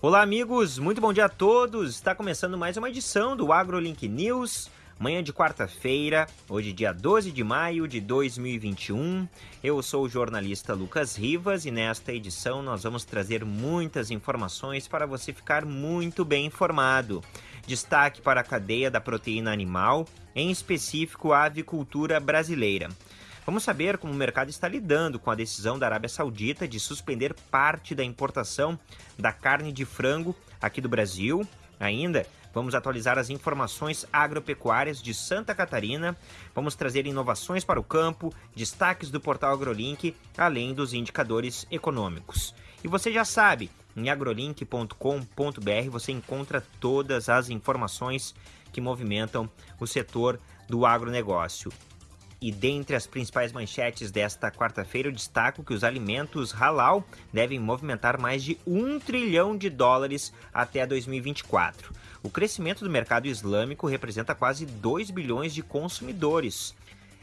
Olá, amigos, muito bom dia a todos. Está começando mais uma edição do AgroLink News. Manhã de quarta-feira, hoje dia 12 de maio de 2021. Eu sou o jornalista Lucas Rivas e nesta edição nós vamos trazer muitas informações para você ficar muito bem informado. Destaque para a cadeia da proteína animal, em específico a avicultura brasileira. Vamos saber como o mercado está lidando com a decisão da Arábia Saudita de suspender parte da importação da carne de frango aqui do Brasil. Ainda vamos atualizar as informações agropecuárias de Santa Catarina, vamos trazer inovações para o campo, destaques do portal AgroLink, além dos indicadores econômicos. E você já sabe, em agrolink.com.br você encontra todas as informações que movimentam o setor do agronegócio. E dentre as principais manchetes desta quarta-feira, eu destaco que os alimentos halal devem movimentar mais de um trilhão de dólares até 2024. O crescimento do mercado islâmico representa quase 2 bilhões de consumidores.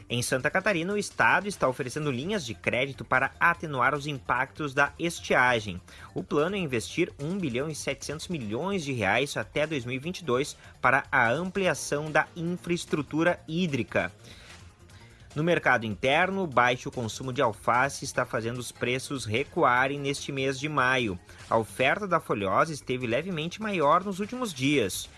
Em Santa Catarina, o estado está oferecendo linhas de crédito para atenuar os impactos da estiagem. O plano é investir 1 bilhão e 700 milhões de reais até 2022 para a ampliação da infraestrutura hídrica. No mercado interno, o baixo consumo de alface está fazendo os preços recuarem neste mês de maio. A oferta da folhosa esteve levemente maior nos últimos dias.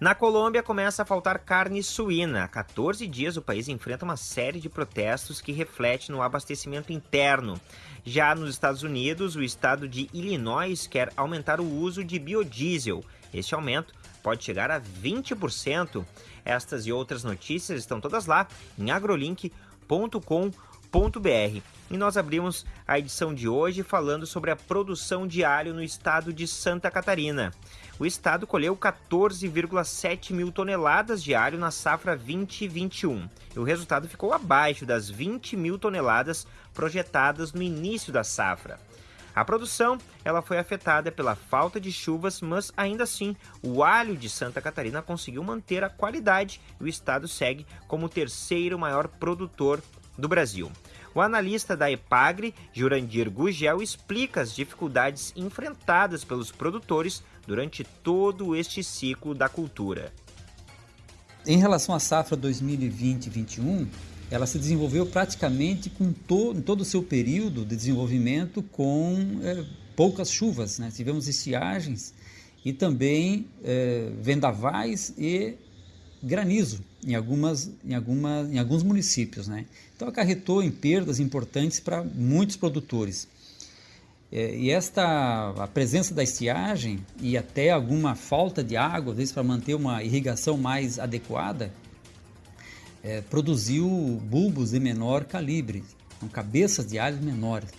Na Colômbia começa a faltar carne suína. Há 14 dias o país enfrenta uma série de protestos que reflete no abastecimento interno. Já nos Estados Unidos, o estado de Illinois quer aumentar o uso de biodiesel. Este aumento pode chegar a 20%. Estas e outras notícias estão todas lá em agrolink.com www.alho.com.br. E nós abrimos a edição de hoje falando sobre a produção de alho no estado de Santa Catarina. O estado colheu 14,7 mil toneladas de alho na safra 2021 e o resultado ficou abaixo das 20 mil toneladas projetadas no início da safra. A produção ela foi afetada pela falta de chuvas, mas ainda assim o alho de Santa Catarina conseguiu manter a qualidade e o estado segue como o terceiro maior produtor do Brasil. O analista da Epagre, Jurandir Gugel, explica as dificuldades enfrentadas pelos produtores durante todo este ciclo da cultura. Em relação à safra 2020-21, ela se desenvolveu praticamente com to, em todo o seu período de desenvolvimento com é, poucas chuvas. Né? Tivemos estiagens e também é, vendavais e granizo em, algumas, em, alguma, em alguns municípios. Né? Então acarretou em perdas importantes para muitos produtores. É, e esta a presença da estiagem e até alguma falta de água, às vezes para manter uma irrigação mais adequada, é, produziu bulbos de menor calibre, com cabeças de alhos menores.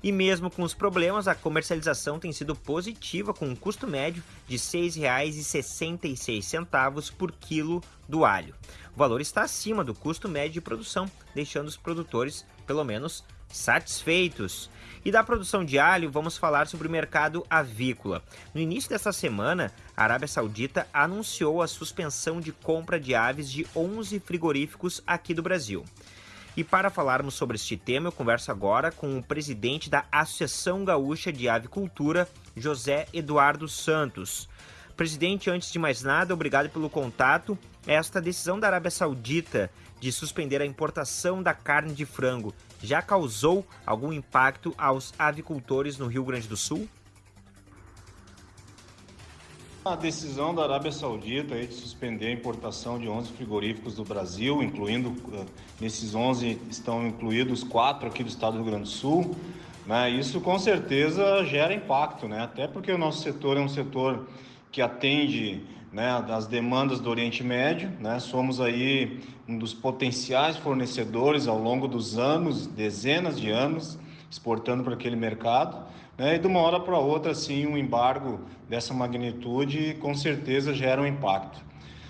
E mesmo com os problemas, a comercialização tem sido positiva, com um custo médio de R$ 6,66 por quilo do alho. O valor está acima do custo médio de produção, deixando os produtores, pelo menos, satisfeitos. E da produção de alho, vamos falar sobre o mercado avícola. No início dessa semana, a Arábia Saudita anunciou a suspensão de compra de aves de 11 frigoríficos aqui do Brasil. E para falarmos sobre este tema, eu converso agora com o presidente da Associação Gaúcha de Avicultura, José Eduardo Santos. Presidente, antes de mais nada, obrigado pelo contato. Esta decisão da Arábia Saudita de suspender a importação da carne de frango já causou algum impacto aos avicultores no Rio Grande do Sul? A decisão da Arábia Saudita de suspender a importação de 11 frigoríficos do Brasil, incluindo, eh, nesses 11 estão incluídos quatro aqui do estado do Rio Grande do Sul, né? isso com certeza gera impacto, né? até porque o nosso setor é um setor que atende né, as demandas do Oriente Médio, né? somos aí um dos potenciais fornecedores ao longo dos anos, dezenas de anos, exportando para aquele mercado. Né? E de uma hora para outra, assim, um embargo dessa magnitude com certeza gera um impacto.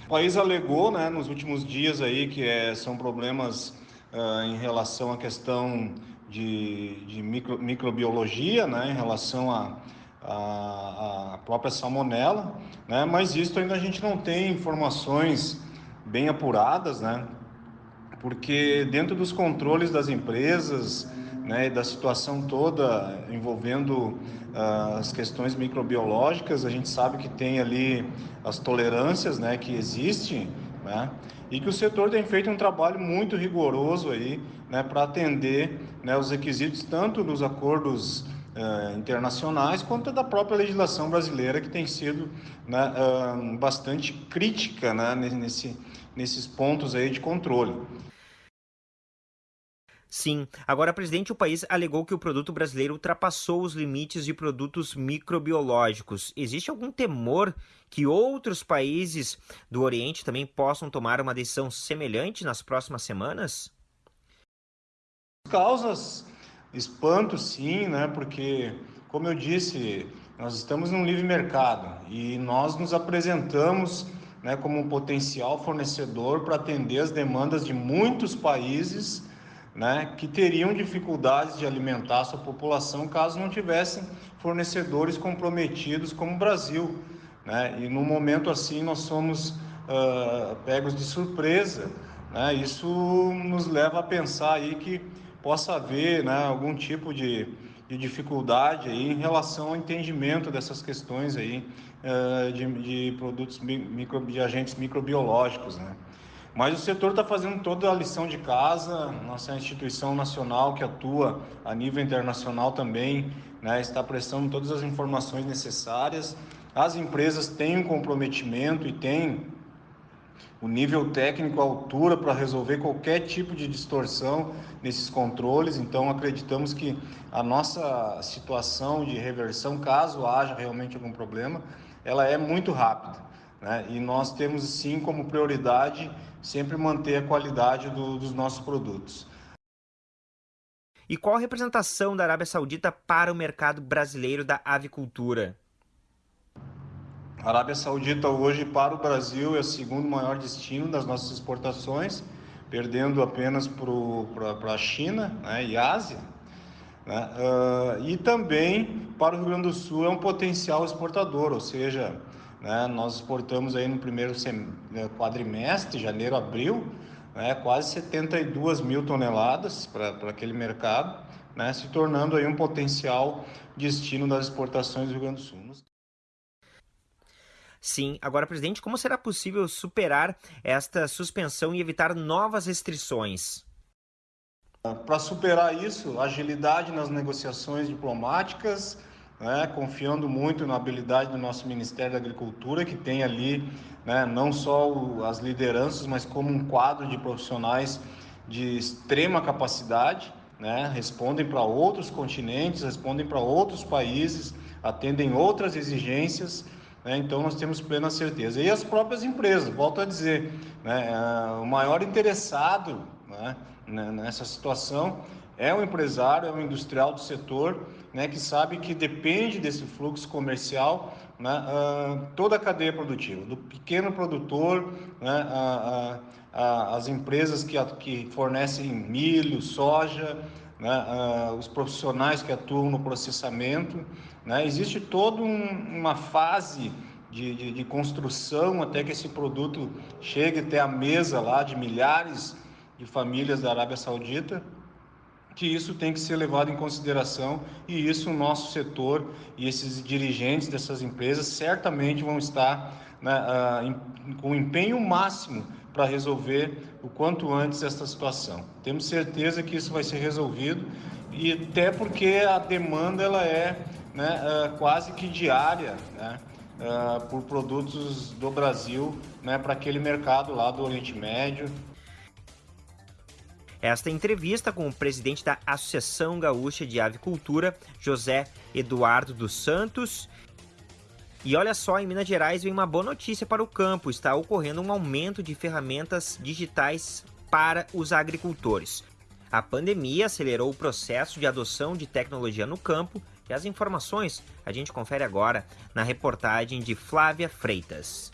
O país alegou, né, nos últimos dias aí que é, são problemas uh, em relação à questão de, de micro, microbiologia, né, em relação à a, a, própria salmonela, né, mas isso ainda a gente não tem informações bem apuradas, né, porque dentro dos controles das empresas, né, da situação toda envolvendo uh, as questões microbiológicas, a gente sabe que tem ali as tolerâncias né, que existem, né, e que o setor tem feito um trabalho muito rigoroso aí né, para atender né, os requisitos tanto dos acordos uh, internacionais quanto da própria legislação brasileira que tem sido né, uh, bastante crítica né, nesse, nesses pontos aí de controle. Sim. Agora, presidente, o país alegou que o produto brasileiro ultrapassou os limites de produtos microbiológicos. Existe algum temor que outros países do Oriente também possam tomar uma decisão semelhante nas próximas semanas? Causas espanto, sim, né? Porque, como eu disse, nós estamos num livre mercado e nós nos apresentamos né, como um potencial fornecedor para atender as demandas de muitos países né, que teriam dificuldades de alimentar a sua população caso não tivessem fornecedores comprometidos como o Brasil. Né? E num momento assim nós somos uh, pegos de surpresa. Né? Isso nos leva a pensar aí que possa haver né, algum tipo de, de dificuldade aí em relação ao entendimento dessas questões aí uh, de, de produtos micro, de agentes microbiológicos. Né? Mas o setor está fazendo toda a lição de casa, nossa instituição nacional que atua a nível internacional também né, está prestando todas as informações necessárias. As empresas têm um comprometimento e têm o nível técnico à altura para resolver qualquer tipo de distorção nesses controles. Então, acreditamos que a nossa situação de reversão, caso haja realmente algum problema, ela é muito rápida. Né? E nós temos sim como prioridade sempre manter a qualidade do, dos nossos produtos. E qual a representação da Arábia Saudita para o mercado brasileiro da avicultura? A Arábia Saudita hoje para o Brasil é o segundo maior destino das nossas exportações, perdendo apenas para a China né, e Ásia. Né? Uh, e também para o Rio Grande do Sul é um potencial exportador, ou seja, né? Nós exportamos aí no primeiro né, quadrimestre, janeiro, abril, né, quase 72 mil toneladas para aquele mercado, né, se tornando aí um potencial destino das exportações do Rio Grande do Sul. Sim. Agora, presidente, como será possível superar esta suspensão e evitar novas restrições? Para superar isso, agilidade nas negociações diplomáticas, né, confiando muito na habilidade do nosso Ministério da Agricultura, que tem ali né, não só o, as lideranças, mas como um quadro de profissionais de extrema capacidade, né, respondem para outros continentes, respondem para outros países, atendem outras exigências. Né, então, nós temos plena certeza. E as próprias empresas, volto a dizer, né, é, o maior interessado né, nessa situação é o empresário, é o industrial do setor, né, que sabe que depende desse fluxo comercial né, uh, toda a cadeia produtiva, do pequeno produtor, né, uh, uh, as empresas que, que fornecem milho, soja, né, os profissionais que atuam no processamento. Né, existe toda um, uma fase de, de, de construção até que esse produto chegue até a mesa lá de milhares de famílias da Arábia Saudita que isso tem que ser levado em consideração e isso o nosso setor e esses dirigentes dessas empresas certamente vão estar né, uh, em, com empenho máximo para resolver o quanto antes essa situação. Temos certeza que isso vai ser resolvido e até porque a demanda ela é né, uh, quase que diária né, uh, por produtos do Brasil né, para aquele mercado lá do Oriente Médio esta entrevista com o presidente da Associação Gaúcha de Avicultura, José Eduardo dos Santos. E olha só, em Minas Gerais vem uma boa notícia para o campo: está ocorrendo um aumento de ferramentas digitais para os agricultores. A pandemia acelerou o processo de adoção de tecnologia no campo e as informações a gente confere agora na reportagem de Flávia Freitas.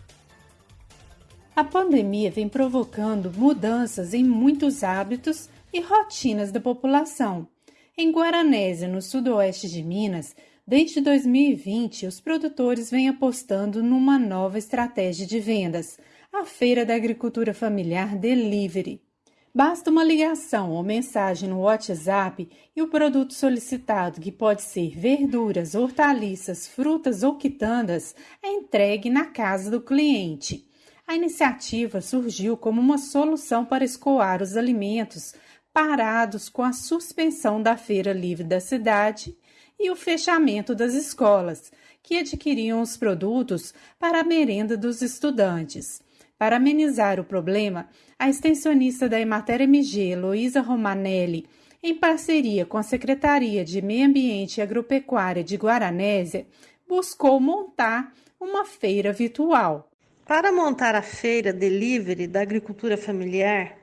A pandemia vem provocando mudanças em muitos hábitos e rotinas da população. Em Guaranésia, no sudoeste de Minas, desde 2020, os produtores vêm apostando numa nova estratégia de vendas, a Feira da Agricultura Familiar Delivery. Basta uma ligação ou mensagem no WhatsApp e o produto solicitado, que pode ser verduras, hortaliças, frutas ou quitandas, é entregue na casa do cliente. A iniciativa surgiu como uma solução para escoar os alimentos parados com a suspensão da feira livre da cidade e o fechamento das escolas, que adquiriam os produtos para a merenda dos estudantes. Para amenizar o problema, a extensionista da Emater MG, Luísa Romanelli, em parceria com a Secretaria de Meio Ambiente e Agropecuária de Guaranésia, buscou montar uma feira virtual. Para montar a feira delivery da agricultura familiar,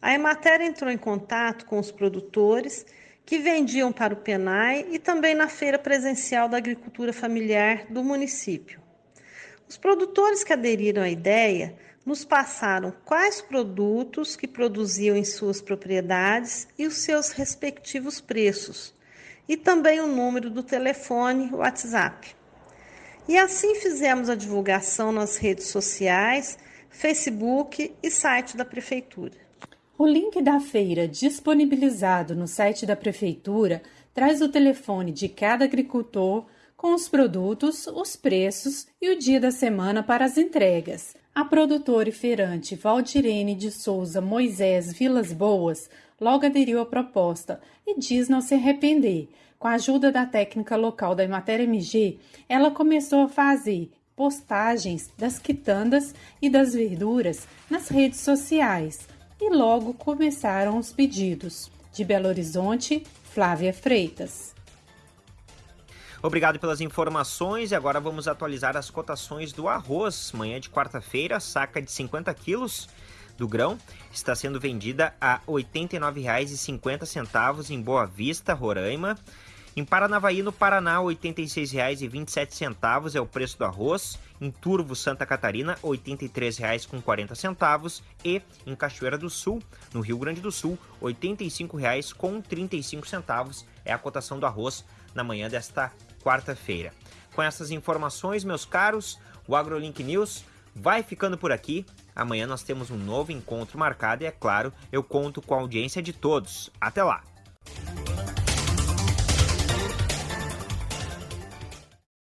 a Emater entrou em contato com os produtores que vendiam para o PENAI e também na feira presencial da agricultura familiar do município. Os produtores que aderiram à ideia nos passaram quais produtos que produziam em suas propriedades e os seus respectivos preços, e também o número do telefone WhatsApp. E assim fizemos a divulgação nas redes sociais, Facebook e site da Prefeitura. O link da feira disponibilizado no site da Prefeitura traz o telefone de cada agricultor com os produtos, os preços e o dia da semana para as entregas. A produtora e feirante Valdirene de Souza Moisés Vilas Boas logo aderiu à proposta e diz não se arrepender. Com a ajuda da técnica local da Emater MG, ela começou a fazer postagens das quitandas e das verduras nas redes sociais e logo começaram os pedidos. De Belo Horizonte, Flávia Freitas. Obrigado pelas informações e agora vamos atualizar as cotações do arroz. Manhã de quarta-feira, saca de 50 quilos do grão está sendo vendida a R$ 89,50 em Boa Vista, Roraima. Em Paranavaí, no Paraná, R$ 86,27 é o preço do arroz. Em Turvo, Santa Catarina, R$ 83,40. E em Cachoeira do Sul, no Rio Grande do Sul, R$ 85,35 é a cotação do arroz na manhã desta quarta-feira. Com essas informações, meus caros, o AgroLink News vai ficando por aqui. Amanhã nós temos um novo encontro marcado e, é claro, eu conto com a audiência de todos. Até lá!